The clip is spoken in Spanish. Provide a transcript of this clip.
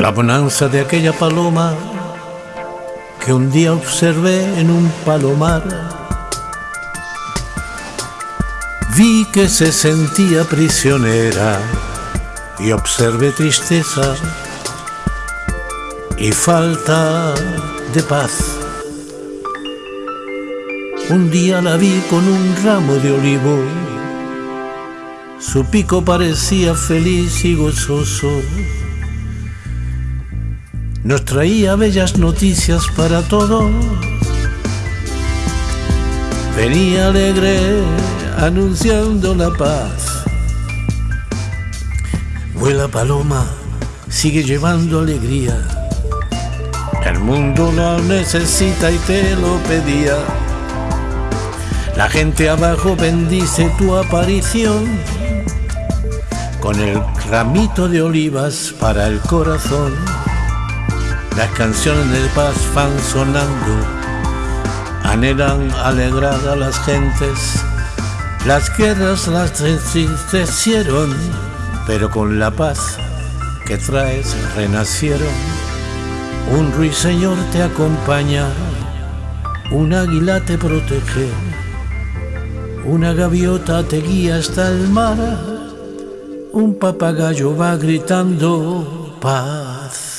la bonanza de aquella paloma que un día observé en un palomar. Vi que se sentía prisionera y observé tristeza y falta de paz. Un día la vi con un ramo de olivo, su pico parecía feliz y gozoso. Nos traía bellas noticias para todos. Venía alegre anunciando la paz. Vuela paloma, sigue llevando alegría. El mundo la necesita y te lo pedía. La gente abajo bendice tu aparición con el ramito de olivas para el corazón. Las canciones de paz van sonando, anhelan alegrar a las gentes. Las guerras las entristecieron, pero con la paz que traes renacieron. Un ruiseñor te acompaña, un águila te protege una gaviota te guía hasta el mar, un papagayo va gritando paz.